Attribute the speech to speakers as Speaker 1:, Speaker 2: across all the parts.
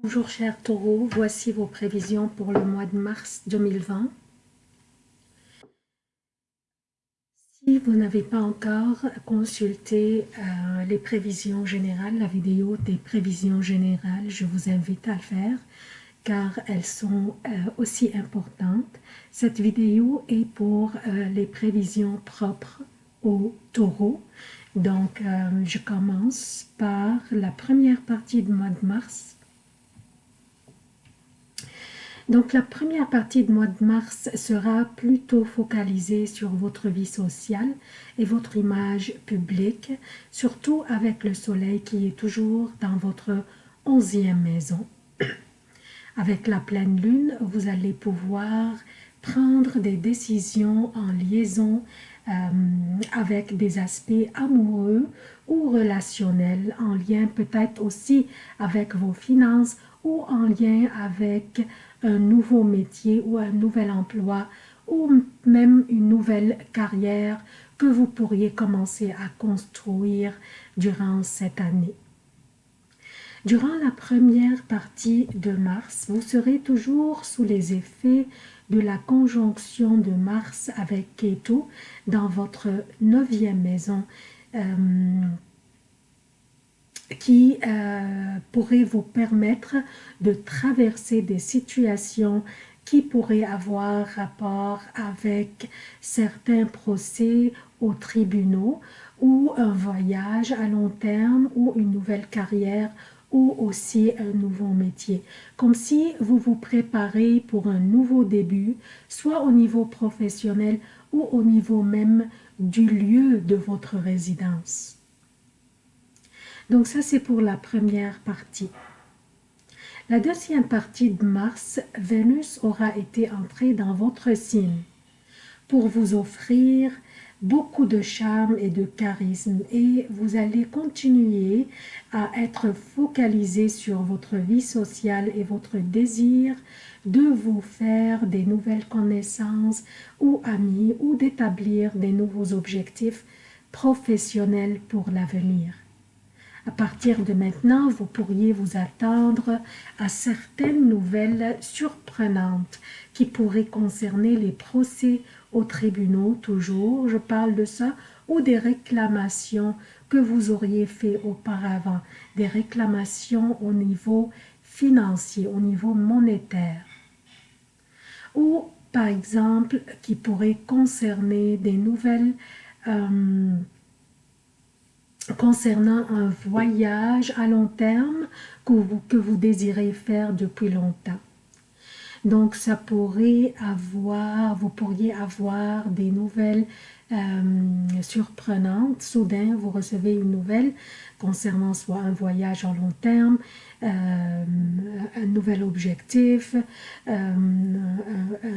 Speaker 1: Bonjour chers taureaux, voici vos prévisions pour le mois de mars 2020. Si vous n'avez pas encore consulté euh, les prévisions générales, la vidéo des prévisions générales, je vous invite à le faire car elles sont euh, aussi importantes. Cette vidéo est pour euh, les prévisions propres aux taureaux. Donc, je commence par la première partie du mois de mars donc la première partie du mois de mars sera plutôt focalisée sur votre vie sociale et votre image publique, surtout avec le soleil qui est toujours dans votre onzième maison. Avec la pleine lune, vous allez pouvoir prendre des décisions en liaison euh, avec des aspects amoureux ou relationnels, en lien peut-être aussi avec vos finances ou en lien avec un nouveau métier ou un nouvel emploi ou même une nouvelle carrière que vous pourriez commencer à construire durant cette année. Durant la première partie de mars, vous serez toujours sous les effets de la conjonction de Mars avec Ketu dans votre neuvième maison euh, qui euh, pourrait vous permettre de traverser des situations qui pourraient avoir rapport avec certains procès aux tribunaux ou un voyage à long terme ou une nouvelle carrière ou aussi un nouveau métier. Comme si vous vous préparez pour un nouveau début, soit au niveau professionnel ou au niveau même du lieu de votre résidence. Donc ça, c'est pour la première partie. La deuxième partie de mars, Vénus aura été entrée dans votre signe pour vous offrir beaucoup de charme et de charisme et vous allez continuer à être focalisé sur votre vie sociale et votre désir de vous faire des nouvelles connaissances ou amis ou d'établir des nouveaux objectifs professionnels pour l'avenir. À partir de maintenant, vous pourriez vous attendre à certaines nouvelles surprenantes qui pourraient concerner les procès aux tribunaux, toujours, je parle de ça, ou des réclamations que vous auriez fait auparavant, des réclamations au niveau financier, au niveau monétaire. Ou, par exemple, qui pourraient concerner des nouvelles euh, concernant un voyage à long terme que vous, que vous désirez faire depuis longtemps. Donc, ça pourrait avoir, vous pourriez avoir des nouvelles euh, surprenantes. Soudain, vous recevez une nouvelle concernant soit un voyage à long terme, euh, un nouvel objectif, euh,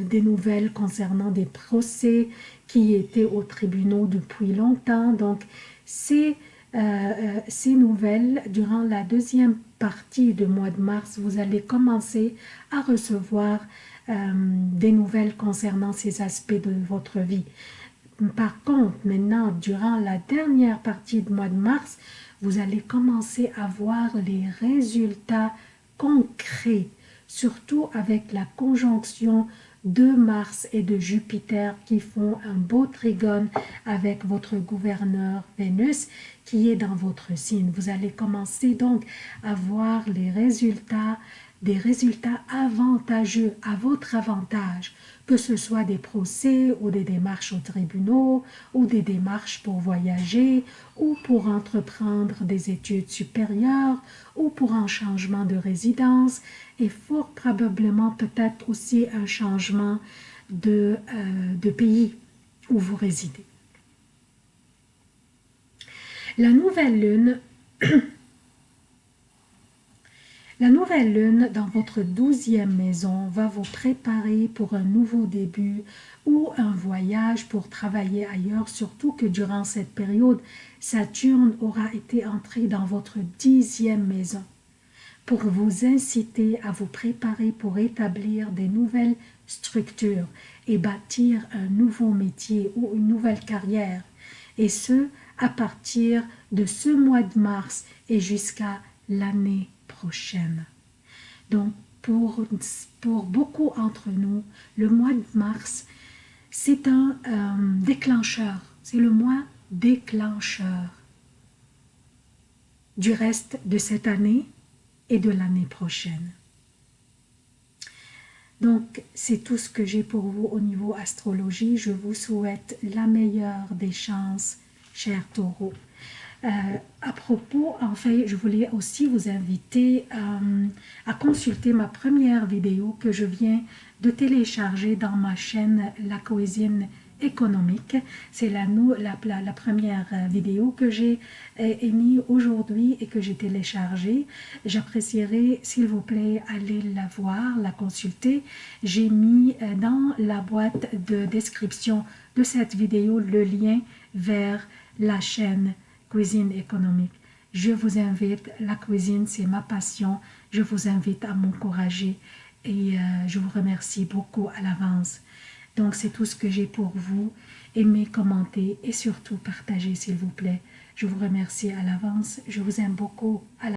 Speaker 1: des nouvelles concernant des procès qui étaient au tribunal depuis longtemps. Donc, c'est euh, euh, ces nouvelles, durant la deuxième partie du mois de mars, vous allez commencer à recevoir euh, des nouvelles concernant ces aspects de votre vie. Par contre, maintenant, durant la dernière partie du mois de mars, vous allez commencer à voir les résultats concrets, surtout avec la conjonction de Mars et de Jupiter qui font un beau trigone avec votre gouverneur Vénus qui est dans votre signe. Vous allez commencer donc à voir les résultats, des résultats avantageux à votre avantage, que ce soit des procès ou des démarches aux tribunaux ou des démarches pour voyager ou pour entreprendre des études supérieures ou pour un changement de résidence et fort probablement peut-être aussi un changement de, euh, de pays où vous résidez. La nouvelle lune, la nouvelle lune dans votre douzième maison va vous préparer pour un nouveau début ou un voyage pour travailler ailleurs, surtout que durant cette période, Saturne aura été entré dans votre dixième maison. Pour vous inciter à vous préparer pour établir des nouvelles structures et bâtir un nouveau métier ou une nouvelle carrière, et ce, à partir de ce mois de mars et jusqu'à l'année Donc, pour, beaucoup d'entre nous, le mois de mars, c'est un euh, déclencheur. C'est le mois déclencheur du reste de cette année et de l'année prochaine. Donc, c'est tout ce que j'ai pour vous au niveau astrologie. Je vous souhaite la meilleure des chances, chers taureaux. Euh, à propos, en fait, je voulais aussi vous inviter euh, à consulter ma première vidéo que je viens de télécharger dans ma chaîne La Cuisine économique. C'est la, la, la, première vidéo que j'ai émise aujourd'hui et que j'ai téléchargée. J'apprécierais, s'il vous plaît, aller la voir, la consulter. J'ai mis euh, dans la boîte de description de cette vidéo le lien vers la chaîne Cuisine économique. Je vous invite, la cuisine c'est ma passion, je vous invite à m'encourager et euh, je vous remercie beaucoup à l'avance. Donc c'est tout ce que j'ai pour vous. Aimez, commentez et surtout partagez s'il vous plaît. Je vous remercie à l'avance. Je vous aime beaucoup. À